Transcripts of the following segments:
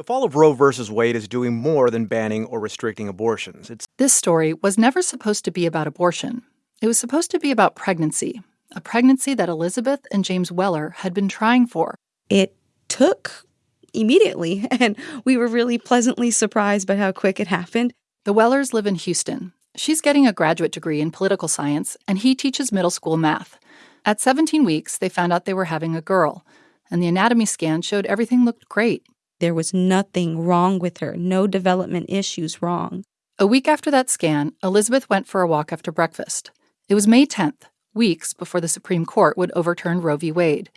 The fall of Roe v. Wade is doing more than banning or restricting abortions. It's This story was never supposed to be about abortion. It was supposed to be about pregnancy, a pregnancy that Elizabeth and James Weller had been trying for. It took immediately, and we were really pleasantly surprised by how quick it happened. The Wellers live in Houston. She's getting a graduate degree in political science, and he teaches middle school math. At 17 weeks, they found out they were having a girl, and the anatomy scan showed everything looked great. There was nothing wrong with her, no development issues wrong. A week after that scan, Elizabeth went for a walk after breakfast. It was May 10th, weeks before the Supreme Court would overturn Roe v. Wade.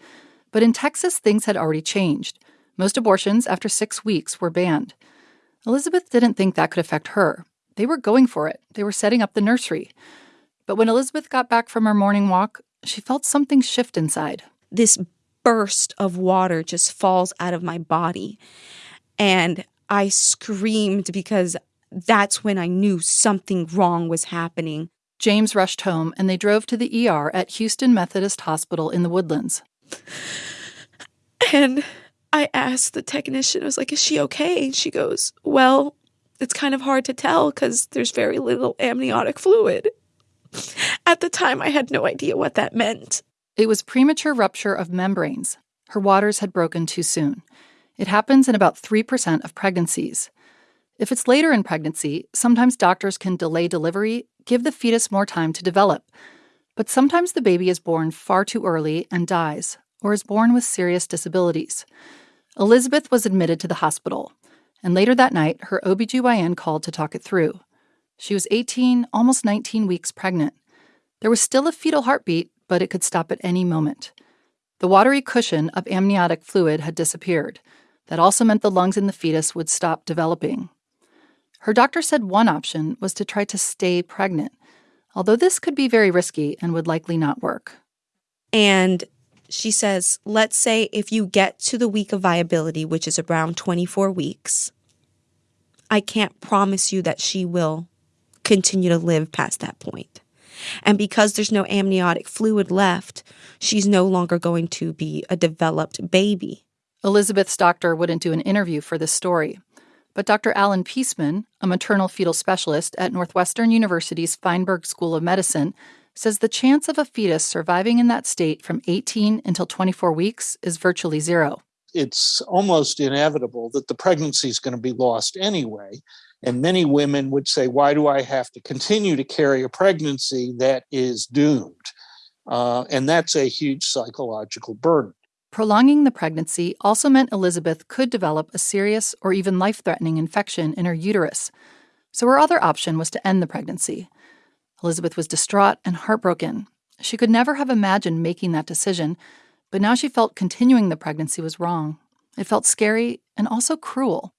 But in Texas, things had already changed. Most abortions after six weeks were banned. Elizabeth didn't think that could affect her. They were going for it, they were setting up the nursery. But when Elizabeth got back from her morning walk, she felt something shift inside. This burst of water just falls out of my body. And I screamed because that's when I knew something wrong was happening. James rushed home and they drove to the ER at Houston Methodist Hospital in the Woodlands. And I asked the technician, I was like, is she okay? And she goes, well, it's kind of hard to tell because there's very little amniotic fluid. At the time, I had no idea what that meant. It was premature rupture of membranes. Her waters had broken too soon. It happens in about 3% of pregnancies. If it's later in pregnancy, sometimes doctors can delay delivery, give the fetus more time to develop. But sometimes the baby is born far too early and dies, or is born with serious disabilities. Elizabeth was admitted to the hospital, and later that night, her OBGYN called to talk it through. She was 18, almost 19 weeks pregnant. There was still a fetal heartbeat, but it could stop at any moment. The watery cushion of amniotic fluid had disappeared. That also meant the lungs in the fetus would stop developing. Her doctor said one option was to try to stay pregnant, although this could be very risky and would likely not work. And she says, let's say if you get to the week of viability, which is around 24 weeks, I can't promise you that she will continue to live past that point. And because there's no amniotic fluid left, she's no longer going to be a developed baby. Elizabeth's doctor wouldn't do an interview for this story. But Dr. Alan Peaceman, a maternal fetal specialist at Northwestern University's Feinberg School of Medicine, says the chance of a fetus surviving in that state from 18 until 24 weeks is virtually zero. It's almost inevitable that the pregnancy is going to be lost anyway. And many women would say, Why do I have to continue to carry a pregnancy that is doomed? Uh, and that's a huge psychological burden. Prolonging the pregnancy also meant Elizabeth could develop a serious or even life threatening infection in her uterus. So her other option was to end the pregnancy. Elizabeth was distraught and heartbroken. She could never have imagined making that decision, but now she felt continuing the pregnancy was wrong. It felt scary and also cruel.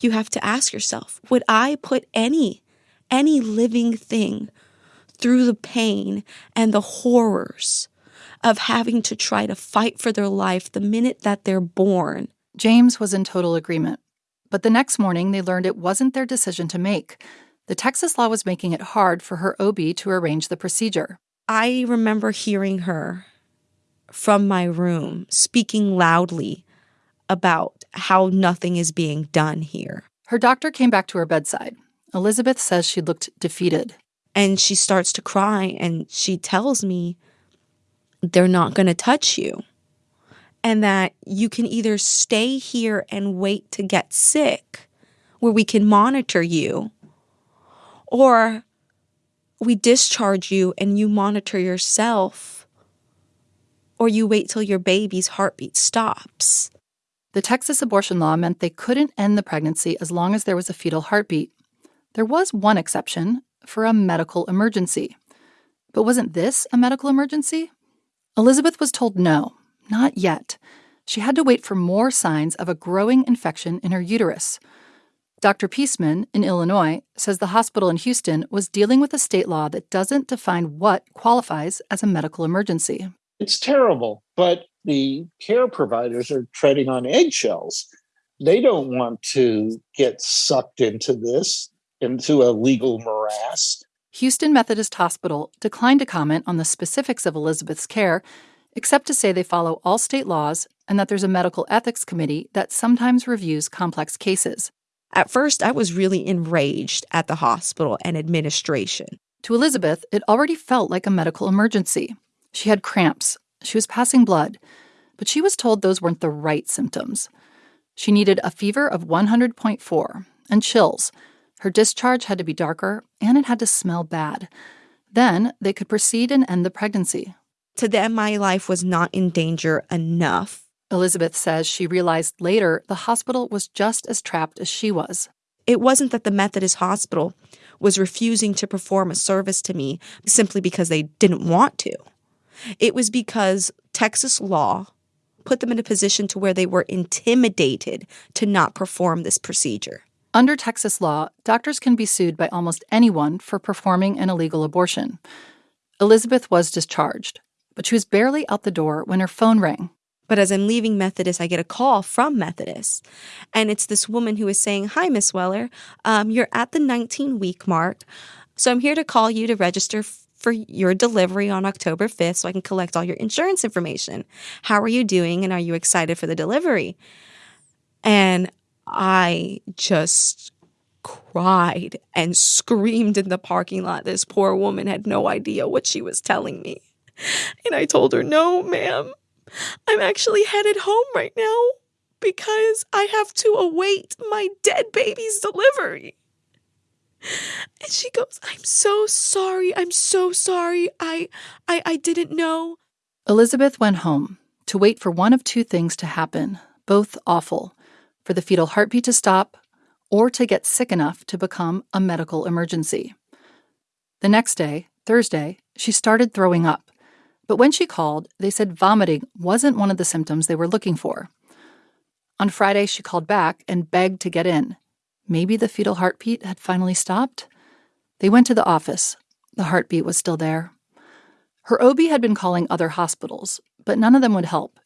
You have to ask yourself would I put any, any living thing through the pain and the horrors of having to try to fight for their life the minute that they're born? James was in total agreement. But the next morning, they learned it wasn't their decision to make. The Texas law was making it hard for her OB to arrange the procedure. I remember hearing her from my room speaking loudly about how nothing is being done here. Her doctor came back to her bedside. Elizabeth says she looked defeated. And she starts to cry and she tells me they're not going to touch you. And that you can either stay here and wait to get sick, where we can monitor you, or we discharge you and you monitor yourself, or you wait till your baby's heartbeat stops. The Texas abortion law meant they couldn't end the pregnancy as long as there was a fetal heartbeat. There was one exception for a medical emergency. But wasn't this a medical emergency? Elizabeth was told no, not yet. She had to wait for more signs of a growing infection in her uterus. Dr. Peaceman in Illinois says the hospital in Houston was dealing with a state law that doesn't define what qualifies as a medical emergency. It's terrible, but the care providers are treading on eggshells. They don't want to get sucked into this, into a legal morass. Houston Methodist Hospital declined to comment on the specifics of Elizabeth's care, except to say they follow all state laws and that there's a medical ethics committee that sometimes reviews complex cases. At first, I was really enraged at the hospital and administration. To Elizabeth, it already felt like a medical emergency. She had cramps, she was passing blood, but she was told those weren't the right symptoms. She needed a fever of 100.4 and chills. Her discharge had to be darker and it had to smell bad. Then they could proceed and end the pregnancy. To them, my life was not in danger enough. Elizabeth says she realized later the hospital was just as trapped as she was. It wasn't that the Methodist hospital was refusing to perform a service to me simply because they didn't want to. It was because Texas law put them in a position to where they were intimidated to not perform this procedure. Under Texas law, doctors can be sued by almost anyone for performing an illegal abortion. Elizabeth was discharged, but she was barely out the door when her phone rang. But as I'm leaving Methodist, I get a call from Methodist. And it's this woman who is saying, Hi, Miss Weller. Um, you're at the 19 week mark. So I'm here to call you to register for your delivery on October 5th so I can collect all your insurance information. How are you doing? And are you excited for the delivery? And I just cried and screamed in the parking lot. This poor woman had no idea what she was telling me. And I told her, No, ma'am, I'm actually headed home right now because I have to await my dead baby's delivery. And she goes, I'm so sorry. I'm so sorry. I I I didn't know. Elizabeth went home to wait for one of two things to happen, both awful for the fetal heartbeat to stop or to get sick enough to become a medical emergency. The next day, Thursday, she started throwing up. But when she called, they said vomiting wasn't one of the symptoms they were looking for. On Friday, she called back and begged to get in. Maybe the fetal heartbeat had finally stopped? They went to the office. The heartbeat was still there. Her OB had been calling other hospitals, but none of them would help.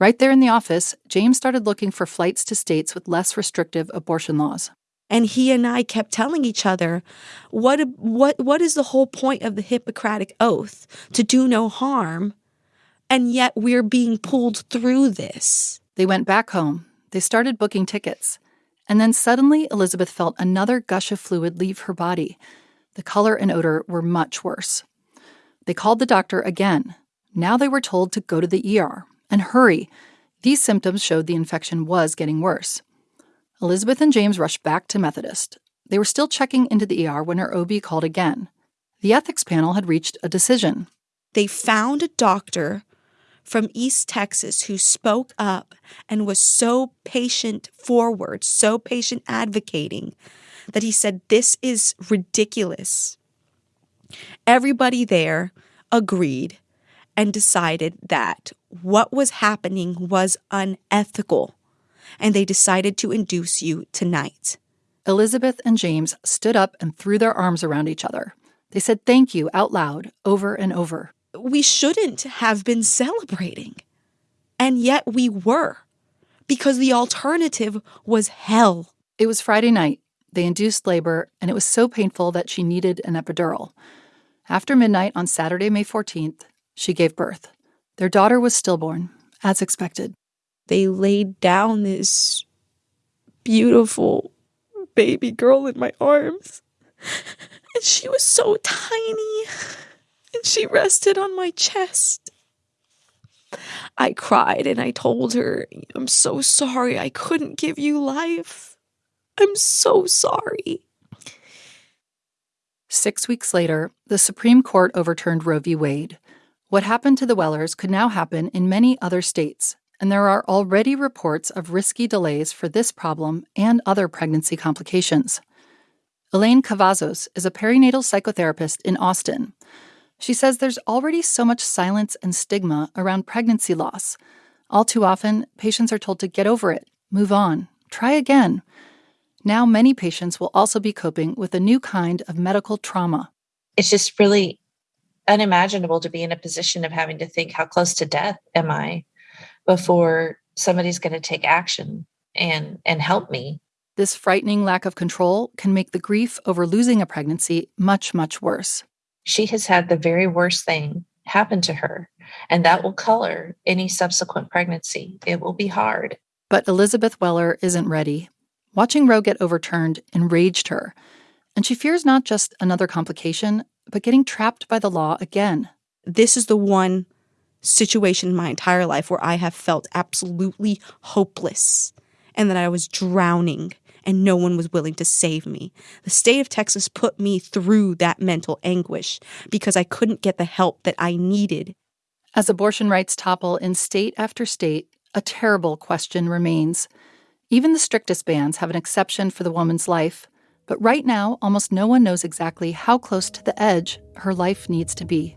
Right there in the office, James started looking for flights to states with less restrictive abortion laws. And he and I kept telling each other, what, what, what is the whole point of the Hippocratic Oath? To do no harm. And yet we're being pulled through this. They went back home. They started booking tickets. And then suddenly, Elizabeth felt another gush of fluid leave her body. The color and odor were much worse. They called the doctor again. Now they were told to go to the ER and hurry. These symptoms showed the infection was getting worse. Elizabeth and James rushed back to Methodist. They were still checking into the ER when her OB called again. The ethics panel had reached a decision. They found a doctor from East Texas who spoke up and was so patient forward, so patient advocating, that he said, This is ridiculous. Everybody there agreed and decided that what was happening was unethical and they decided to induce you tonight. Elizabeth and James stood up and threw their arms around each other. They said thank you out loud over and over. We shouldn't have been celebrating. And yet we were, because the alternative was hell. It was Friday night. They induced labor, and it was so painful that she needed an epidural. After midnight on Saturday, May 14th, she gave birth. Their daughter was stillborn, as expected they laid down this beautiful baby girl in my arms. And she was so tiny. And she rested on my chest. I cried and I told her, I'm so sorry I couldn't give you life. I'm so sorry. Six weeks later, the Supreme Court overturned Roe v. Wade. What happened to the Wellers could now happen in many other states, and there are already reports of risky delays for this problem and other pregnancy complications. Elaine Cavazos is a perinatal psychotherapist in Austin. She says there's already so much silence and stigma around pregnancy loss. All too often, patients are told to get over it, move on, try again. Now, many patients will also be coping with a new kind of medical trauma. It's just really unimaginable to be in a position of having to think, how close to death am I? before somebody's going to take action and and help me. This frightening lack of control can make the grief over losing a pregnancy much much worse. She has had the very worst thing happen to her And that will color any subsequent pregnancy. It will be hard. But Elizabeth Weller isn't ready. Watching Roe get overturned enraged her, and she fears not just another complication, but getting trapped by the law again. This is the one situation in my entire life where I have felt absolutely hopeless and that I was drowning and no one was willing to save me. The state of Texas put me through that mental anguish because I couldn't get the help that I needed. As abortion rights topple in state after state, a terrible question remains. Even the strictest bans have an exception for the woman's life, but right now, almost no one knows exactly how close to the edge her life needs to be.